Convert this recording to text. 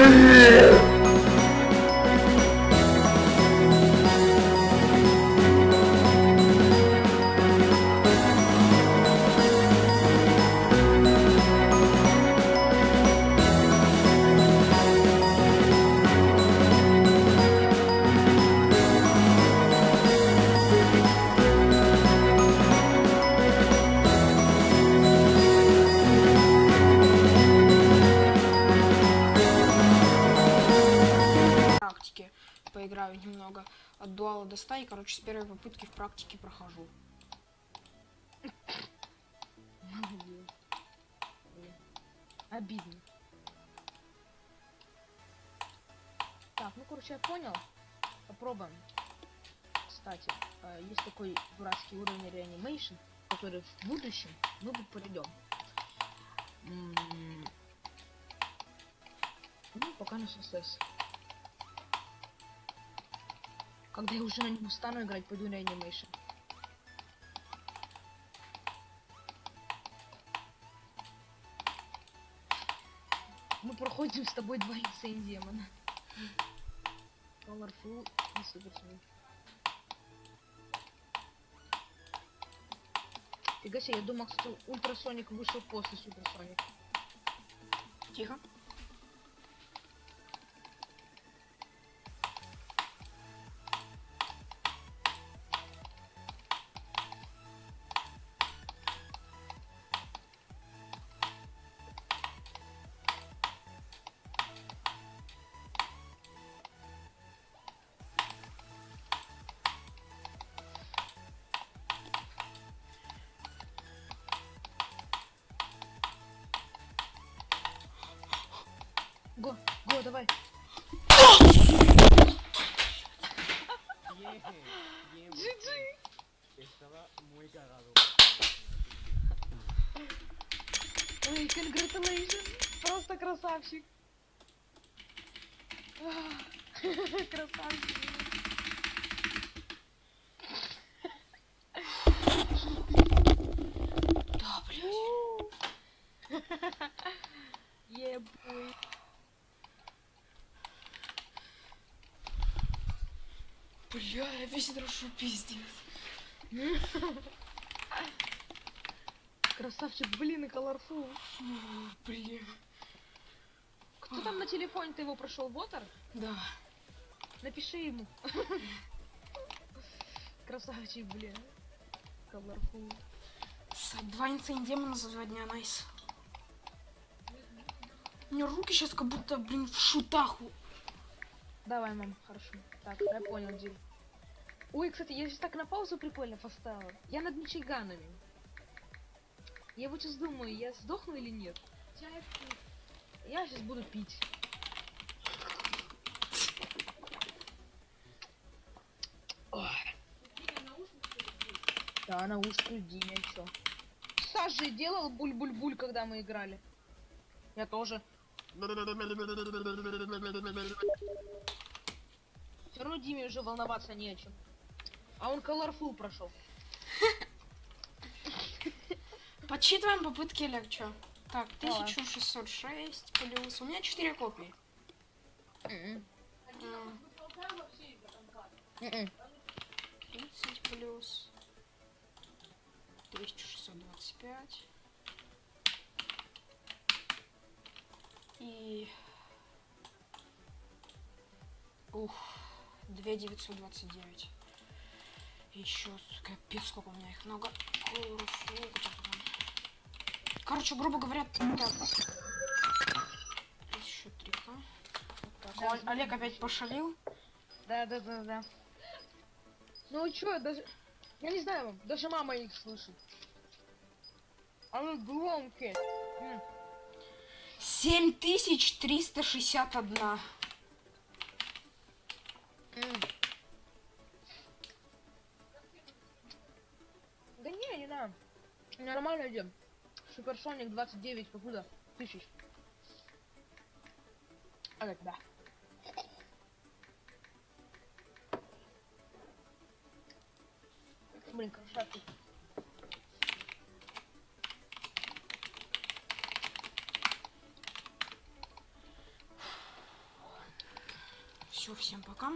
практике поиграю немного от дуала до 100 и, короче, с первой попытки в практике прохожу. Обидно. Так, ну короче, я понял. Попробуем. Кстати, э, есть такой дурацкий уровень реанимейшн, который в будущем мы бы пройдем. М, Ну, пока на ССС. Когда я уже на нем стану играть, пойду на реанимейшн. Мы проходим с тобой два Insane демона. Colorful и Суперсоник. Фига себе, я думал, что Ультрасоник вышел после Суперсоник. Тихо. Го, давай. Cagado. Ой, congratulations. Просто красавчик. Красавчик. Да, блядь. Ебой. Бля, я весь дрожу, пиздец. Красавчик, блин, и колорфул. Фу, Бля. Кто там на телефоне ты его прошел, Ботер? Да. Напиши ему. Красавчик, блин. Колорфул. Два инсейн демона за два дня, найс. У меня руки сейчас как будто, блин, в шутах. у- Давай, мам, хорошо. Так, я понял, Дил. Ой, кстати, я сейчас так на паузу прикольно поставила. Я над Мичиганами. Я вот сейчас думаю, я сдохну или нет. Я сейчас буду пить. Да, наушники Диня, чё. Саша делал буль-буль-буль, когда мы играли. Я тоже. Все равно Диме уже волноваться не о чем. А он колорфул прошел. Подсчитываем попытки чё? Так, Давай. 1606 плюс... У меня 4 копии. М-м. М, М-м. 30 плюс... 1625. И... Ух, 2929. Еще, капец, сколько у меня их много. Короче, грубо говоря, так. Еще 3К. Да, Оль- Олег опять пошалил. Да, да, да, да. Ну чё, даже... Я не знаю, даже мама их слышит. Они громкие. М. 7361. Суперсоник 29 покуда? Тысяч. А да. Блин, красавчик. Все, всем пока.